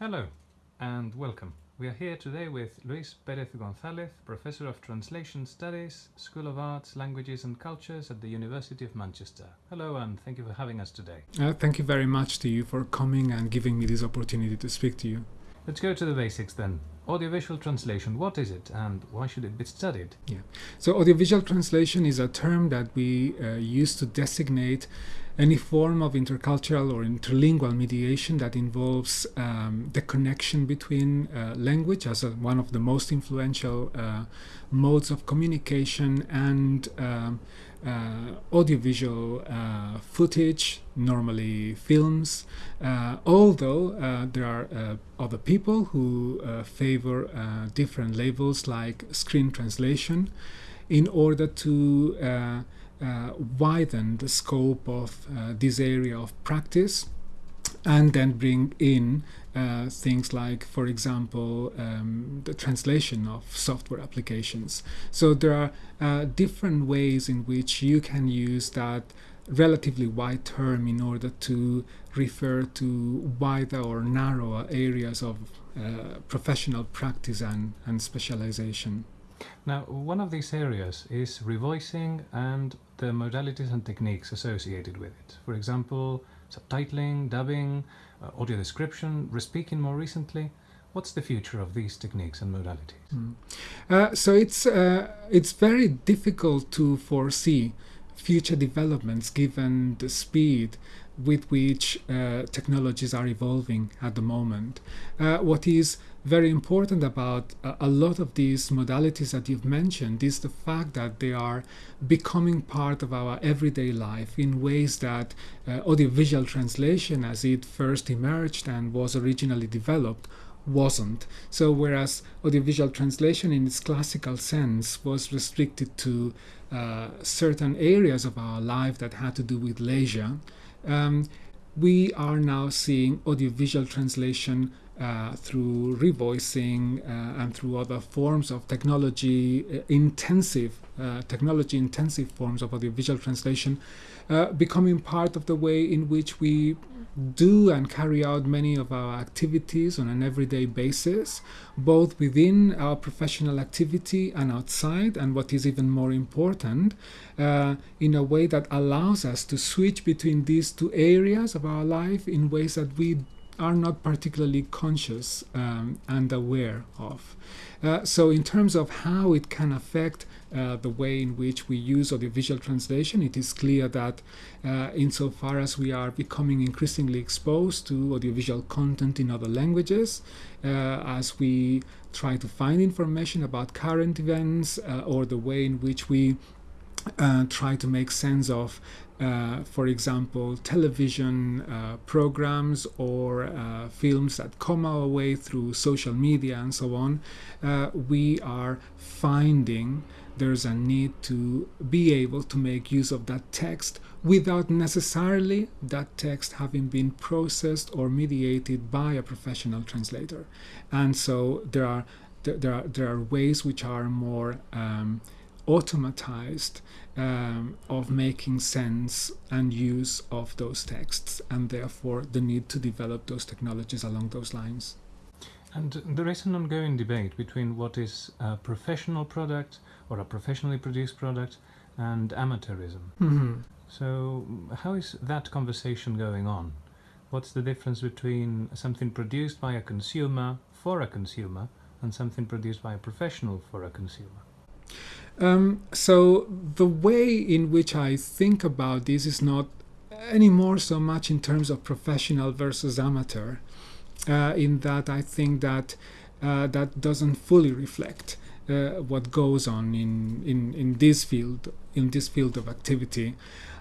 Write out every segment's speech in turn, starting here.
Hello and welcome. We are here today with Luis Perez González, Professor of Translation Studies, School of Arts, Languages and Cultures at the University of Manchester. Hello and thank you for having us today. Uh, thank you very much to you for coming and giving me this opportunity to speak to you. Let's go to the basics then. Audiovisual translation, what is it and why should it be studied? Yeah. So audiovisual translation is a term that we uh, use to designate any form of intercultural or interlingual mediation that involves um, the connection between uh, language as a, one of the most influential uh, modes of communication and um, uh, audiovisual uh, footage, normally films, uh, although uh, there are other people who favor different labels like screen translation in order to widen the scope of uh, this area of practice and then bring in uh, things like, for example, um, the translation of software applications. So there are uh, different ways in which you can use that relatively wide term in order to refer to wider or narrower areas of uh, professional practice and, and specialization. Now, one of these areas is revoicing and the modalities and techniques associated with it. For example, subtitling, dubbing, uh, audio description, respeaking more recently. What's the future of these techniques and modalities? Mm. Uh, so it's uh, it's very difficult to foresee future developments given the speed with which uh, technologies are evolving at the moment. Uh, what is very important about uh, a lot of these modalities that you've mentioned is the fact that they are becoming part of our everyday life in ways that uh, audiovisual translation, as it first emerged and was originally developed, wasn't. So, whereas audiovisual translation in its classical sense was restricted to uh, certain areas of our life that had to do with leisure, um, we are now seeing audiovisual translation uh, through revoicing uh, and through other forms of technology uh, intensive uh, technology intensive forms of audiovisual translation uh, becoming part of the way in which we do and carry out many of our activities on an everyday basis, both within our professional activity and outside, and what is even more important, in a way that allows us to switch between these two areas of our life in ways that we are not particularly conscious um, and aware of. Uh, so, in terms of how it can affect uh, the way in which we use audiovisual translation, it is clear that uh, insofar as we are becoming increasingly exposed to audiovisual content in other languages, uh, as we try to find information about current events uh, or the way in which we uh, try to make sense of uh, for example, television uh, programs or uh, films that come our way through social media and so on, uh, we are finding there's a need to be able to make use of that text without necessarily that text having been processed or mediated by a professional translator. And so there are there are, there are ways which are more um, automatized um, of making sense and use of those texts, and therefore the need to develop those technologies along those lines. And there is an ongoing debate between what is a professional product or a professionally produced product and amateurism. Mm-hmm. So, how is that conversation going on? What's the difference between something produced by a consumer for a consumer and something produced by a professional for a consumer? Um, so the way in which I think about this is not anymore so much in terms of professional versus amateur, uh, in that I think that uh, that doesn't fully reflect uh, what goes on in, in, in this field in this field of activity.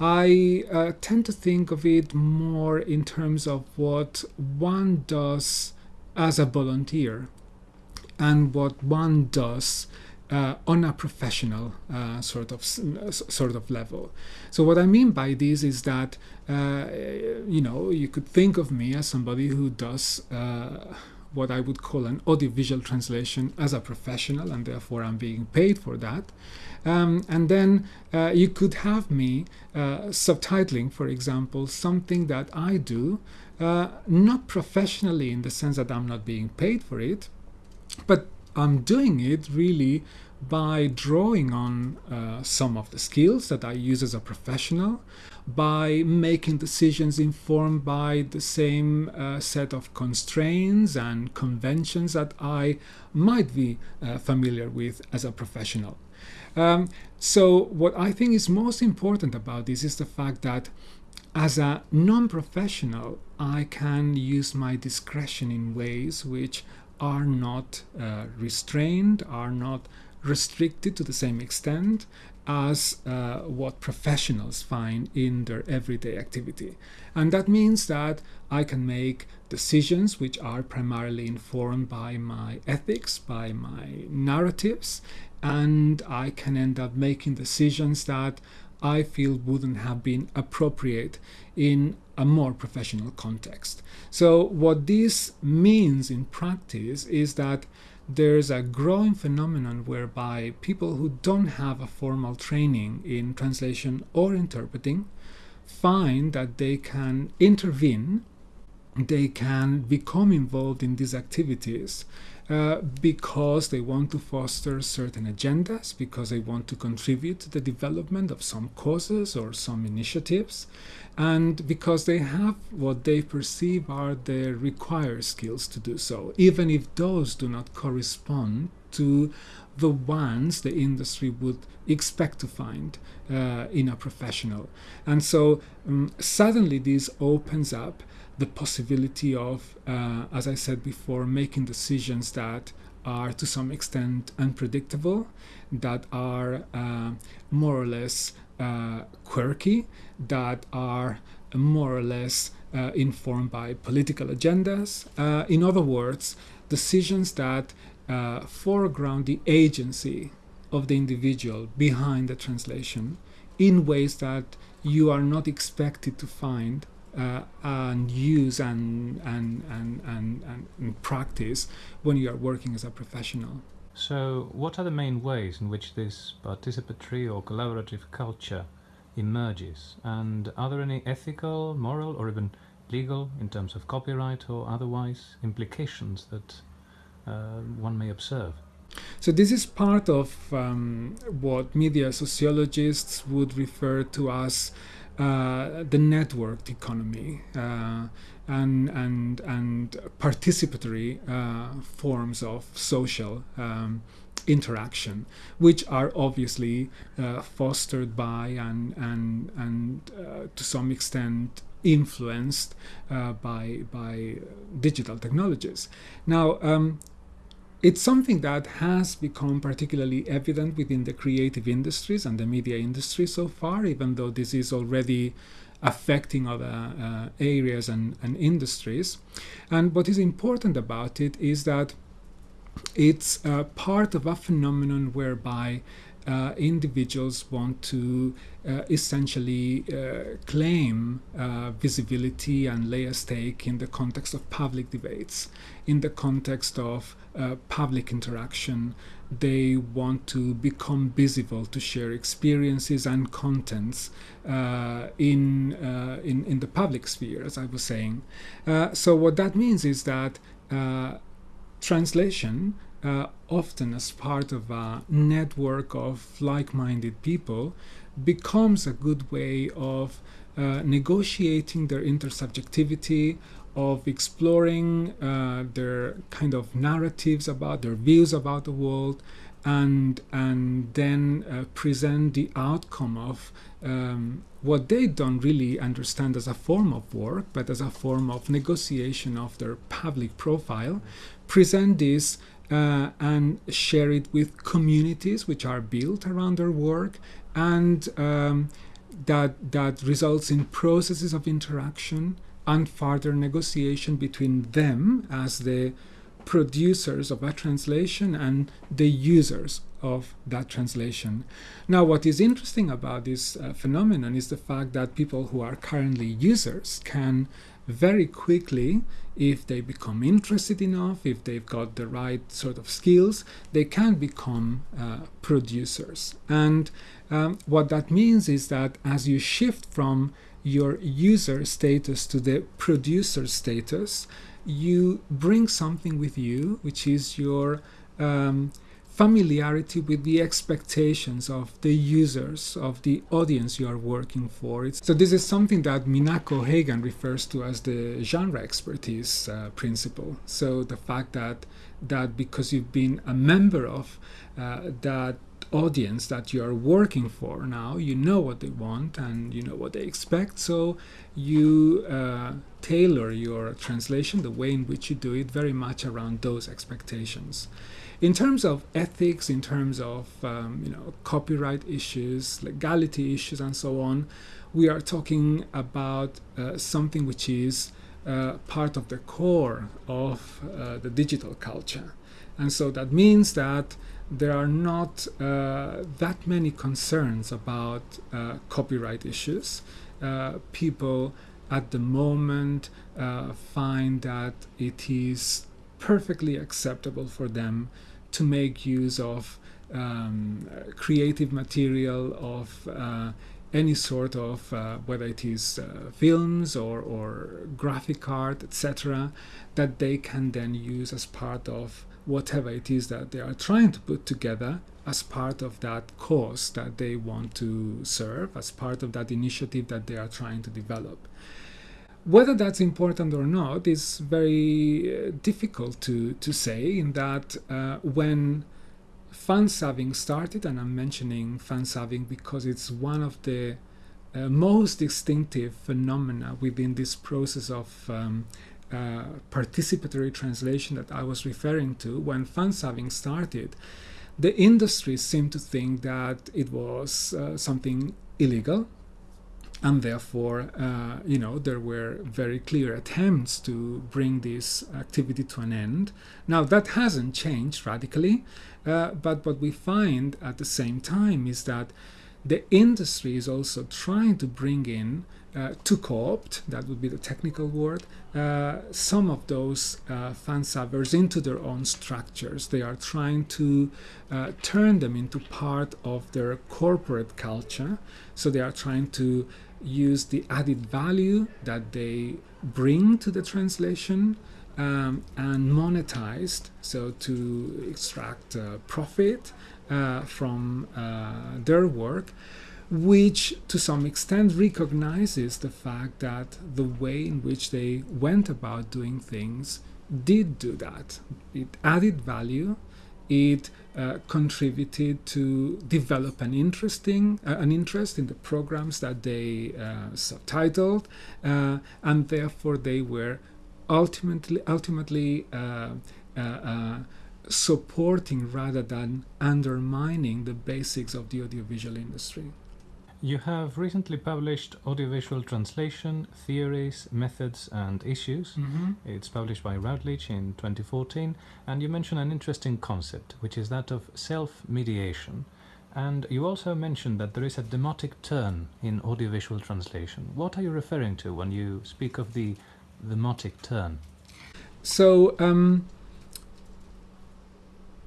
I uh, tend to think of it more in terms of what one does as a volunteer and what one does uh, on a professional uh, sort of sort of level. So what I mean by this is that uh, you know you could think of me as somebody who does uh, what I would call an audiovisual translation as a professional, and therefore I'm being paid for that. Um, and then uh, you could have me uh, subtitling, for example, something that I do, uh, not professionally in the sense that I'm not being paid for it, but I'm doing it really by drawing on uh, some of the skills that I use as a professional, by making decisions informed by the same uh, set of constraints and conventions that I might be uh, familiar with as a professional. Um, so, what I think is most important about this is the fact that as a non professional, I can use my discretion in ways which are not uh, restrained, are not restricted to the same extent as uh, what professionals find in their everyday activity. And that means that I can make decisions which are primarily informed by my ethics, by my narratives, and I can end up making decisions that I feel wouldn't have been appropriate in a more professional context. So, what this means in practice is that there's a growing phenomenon whereby people who don't have a formal training in translation or interpreting find that they can intervene, they can become involved in these activities uh, because they want to foster certain agendas, because they want to contribute to the development of some causes or some initiatives, and because they have what they perceive are the required skills to do so, even if those do not correspond to the ones the industry would expect to find uh, in a professional. And so um, suddenly this opens up the possibility of, uh, as I said before, making decisions that are to some extent unpredictable, that are uh, more or less uh, quirky, that are more or less uh, informed by political agendas. Uh, in other words, decisions that uh, foreground the agency of the individual behind the translation in ways that you are not expected to find uh, and use and, and, and, and, and practice when you are working as a professional. So, what are the main ways in which this participatory or collaborative culture emerges? And are there any ethical, moral, or even legal, in terms of copyright or otherwise, implications that uh, one may observe? So, this is part of um, what media sociologists would refer to as uh, the networked economy uh, and and and participatory uh, forms of social um, interaction, which are obviously uh, fostered by and and and uh, to some extent influenced by by digital technologies. Now. Um, it's something that has become particularly evident within the creative industries and the media industry so far, even though this is already affecting other uh, areas and, and industries. And what is important about it is that it's uh, part of a phenomenon whereby uh, individuals want to uh, essentially uh, claim uh, visibility and lay a stake in the context of public debates, in the context of uh, public interaction. They want to become visible, to share experiences and contents uh, in, in, in the public sphere, as I was saying. so, what that means is that translation uh, often as part of a network of like minded people, becomes a good way of uh, negotiating their intersubjectivity, of exploring uh, their kind of narratives about their views about the world, and and then uh, present the outcome of um, what they don't really understand as a form of work, but as a form of negotiation of their public profile, present this uh, and share it with communities which are built around their work and um, that that results in processes of interaction and further negotiation between them as the producers of a translation and the users of that translation. Now, what is interesting about this uh, phenomenon is the fact that people who are currently users can very quickly if they become interested enough, if they've got the right sort of skills, they can become uh, producers. And um, what that means is that as you shift from your user status to the producer status, you bring something with you, which is your um, familiarity with the expectations of the users, of the audience you are working for. It's, so, this is something that Minako O'Hagan refers to as the genre expertise uh, principle. So, the fact that, that because you've been a member of uh, that audience that you are working for now, you know what they want and you know what they expect. So, you uh, tailor your translation, the way in which you do it, very much around those expectations. In terms of ethics, in terms of um, you know copyright issues, legality issues, and so on, we are talking about uh, something which is uh, part of the core of uh, the digital culture, and so that means that there are not uh, that many concerns about uh, copyright issues. Uh, people at the moment find that it is perfectly acceptable for them to make use of um, creative material of uh, any sort of uh, whether it is uh, films or, or graphic art etc that they can then use as part of whatever it is that they are trying to put together as part of that cause that they want to serve as part of that initiative that they are trying to develop whether that's important or not is very uh, difficult to, to say, in that uh, when Fansubbing started, and I'm mentioning Fansubbing because it's one of the uh, most distinctive phenomena within this process of um, uh, participatory translation that I was referring to, when Fansubbing started, the industry seemed to think that it was uh, something illegal and therefore, uh, you know, there were very clear attempts to bring this activity to an end. Now, that hasn't changed radically, uh, but what we find at the same time is that the industry is also trying to bring in uh, to co-opt, that would be the technical word, uh, some of those uh, fansubbers into their own structures. They are trying to uh, turn them into part of their corporate culture. So they are trying to use the added value that they bring to the translation um, and monetized, so to extract uh, profit uh, from uh, their work, which to some extent recognizes the fact that the way in which they went about doing things did do that. It added value, it uh, contributed to develop an interesting uh, an interest in the programs that they uh, subtitled, uh, and therefore they were ultimately ultimately uh, supporting rather than undermining the basics of the audiovisual industry. You have recently published Audiovisual Translation Theories, Methods and Issues. Mm-hmm. It's published by Routledge in 2014, and you mention an interesting concept, which is that of self mediation. And you also mentioned that there is a demotic turn in audiovisual translation. What are you referring to when you speak of the demotic turn? So, um,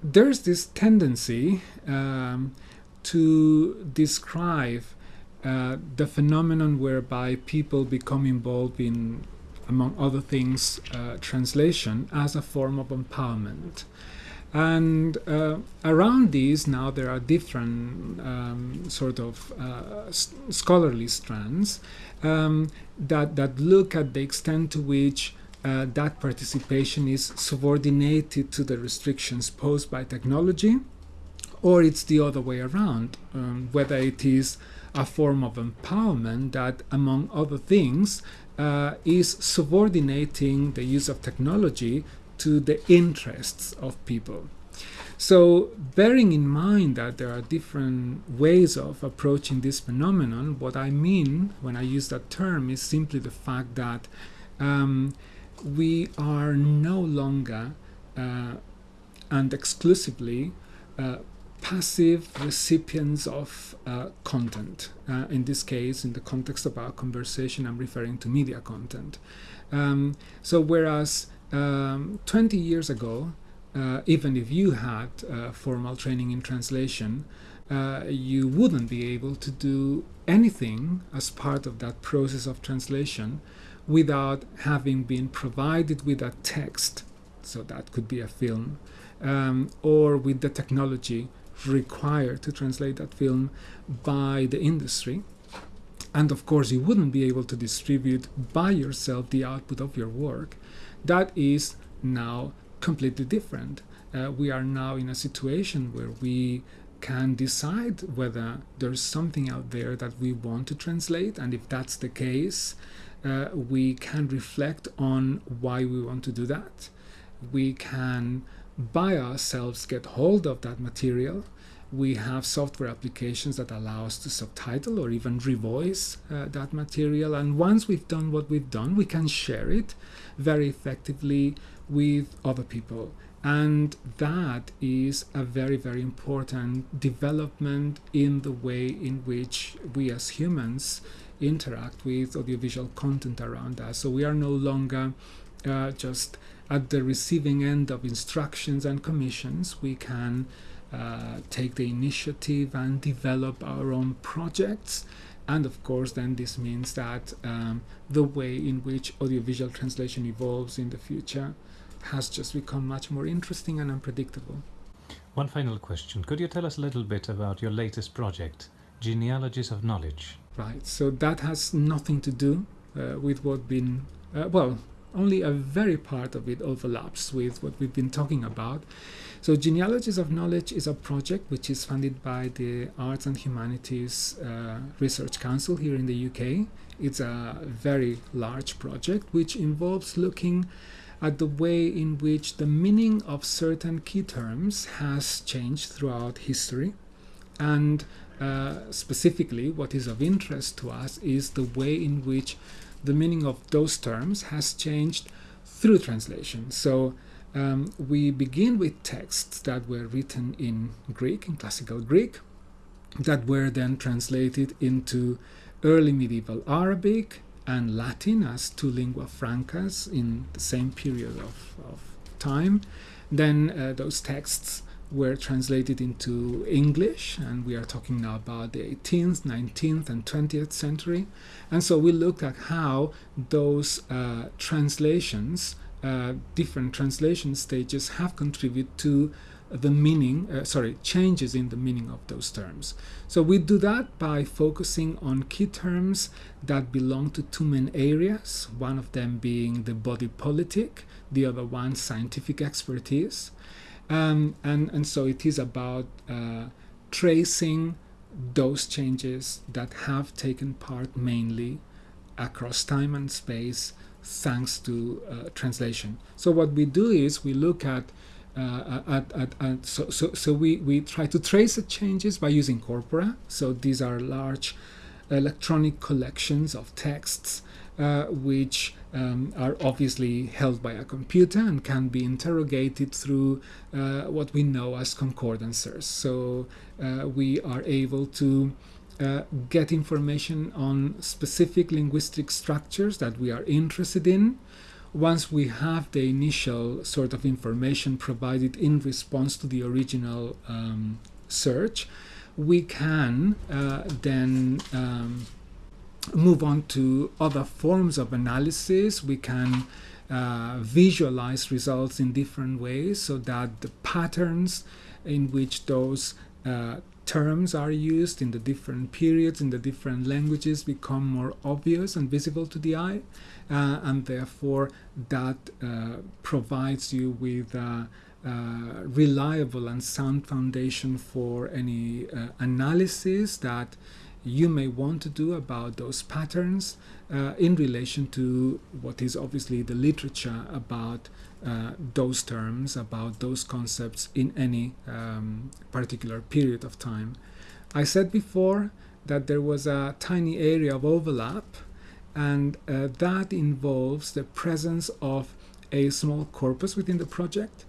there's this tendency um, to describe uh, the phenomenon whereby people become involved in, among other things, uh, translation as a form of empowerment. And uh, around these, now there are different um, sort of uh, scholarly strands um, that, that look at the extent to which uh, that participation is subordinated to the restrictions posed by technology, or it's the other way around, um, whether it is a form of empowerment that, among other things, uh, is subordinating the use of technology to the interests of people. So, bearing in mind that there are different ways of approaching this phenomenon, what I mean when I use that term is simply the fact that um, we are no longer uh, and exclusively uh, passive recipients of uh, content. Uh, in this case, in the context of our conversation, I'm referring to media content. Um, so whereas um, 20 years ago, uh, even if you had uh, formal training in translation, uh, you wouldn't be able to do anything as part of that process of translation without having been provided with a text. So that could be a film, um, or with the technology required to translate that film by the industry. And of course, you wouldn't be able to distribute by yourself the output of your work. That is now completely different. Uh, we are now in a situation where we can decide whether there's something out there that we want to translate, and if that's the case, uh, we can reflect on why we want to do that. We can by ourselves get hold of that material. We have software applications that allow us to subtitle or even revoice uh, that material. And once we've done what we've done, we can share it very effectively with other people. And that is a very, very important development in the way in which we as humans interact with audiovisual content around us. So we are no longer uh, just at the receiving end of instructions and commissions. We can uh, take the initiative and develop our own projects. And of course, then this means that um, the way in which audiovisual translation evolves in the future has just become much more interesting and unpredictable. One final question. Could you tell us a little bit about your latest project, Genealogies of Knowledge? Right, so that has nothing to do uh, with what been, uh, well, only a very part of it overlaps with what we've been talking about. So, Genealogies of Knowledge is a project which is funded by the Arts and Humanities uh, Research Council here in the UK. It's a very large project which involves looking at the way in which the meaning of certain key terms has changed throughout history. And uh, specifically, what is of interest to us is the way in which the meaning of those terms has changed through translation. So um, we begin with texts that were written in Greek, in classical Greek, that were then translated into early medieval Arabic, and Latin as two lingua francas in the same period of, of time. Then uh, those texts were translated into English, and we are talking now about the 18th, 19th, and 20th century. And so we looked at how those uh, translations, uh, different translation stages, have contributed to the meaning, uh, sorry, changes in the meaning of those terms. So we do that by focusing on key terms that belong to two main areas, one of them being the body politic, the other one scientific expertise. Um, and, and so it is about uh, tracing those changes that have taken part mainly across time and space thanks to uh, translation. So what we do is we look at uh, at, at, at, so, so, so we, we try to trace the changes by using corpora. So these are large electronic collections of texts which um, are obviously held by a computer and can be interrogated through uh, what we know as concordancers. So uh, we are able to uh, get information on specific linguistic structures that we are interested in once we have the initial sort of information provided in response to the original um, search, we can uh, then um, move on to other forms of analysis. We can uh, visualize results in different ways so that the patterns in which those uh, terms are used in the different periods in the different languages become more obvious and visible to the eye uh, and therefore that uh, provides you with a, reliable and sound foundation for any uh, analysis that you may want to do about those patterns uh, in relation to what is obviously the literature about uh, those terms, about those concepts in any um, particular period of time. I said before that there was a tiny area of overlap and uh, that involves the presence of a small corpus within the project.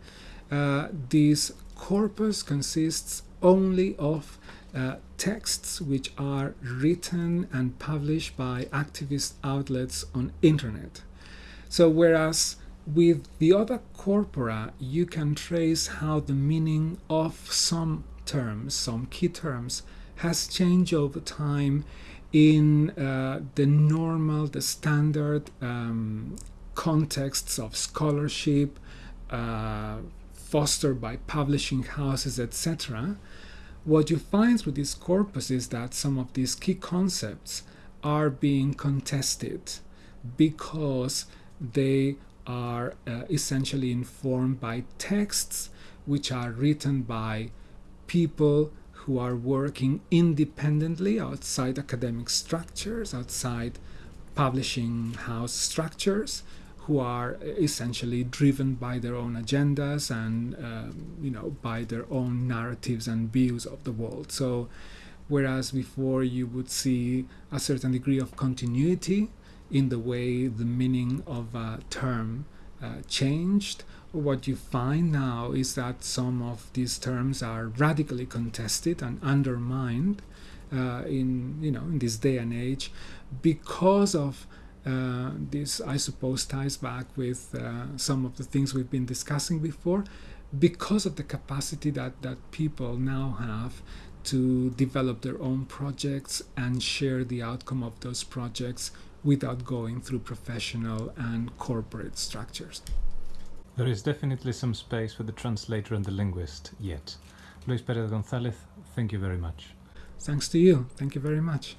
Uh, this corpus consists only of uh, texts which are written and published by activist outlets on internet. So, whereas with the other corpora, you can trace how the meaning of some terms, some key terms, has changed over time in uh, the normal, the standard um, contexts of scholarship, uh, fostered by publishing houses, etc. What you find through this corpus is that some of these key concepts are being contested because they are uh, essentially informed by texts which are written by people who are working independently outside academic structures, outside publishing house structures, who are essentially driven by their own agendas and um, you know by their own narratives and views of the world. So, whereas before you would see a certain degree of continuity in the way the meaning of a term uh, changed. What you find now is that some of these terms are radically contested and undermined uh, in you know in this day and age because of uh, this, I suppose, ties back with uh, some of the things we've been discussing before, because of the capacity that that people now have to develop their own projects and share the outcome of those projects without going through professional and corporate structures. There is definitely some space for the translator and the linguist yet. Luis Perez Gonzalez, thank you very much. Thanks to you. Thank you very much.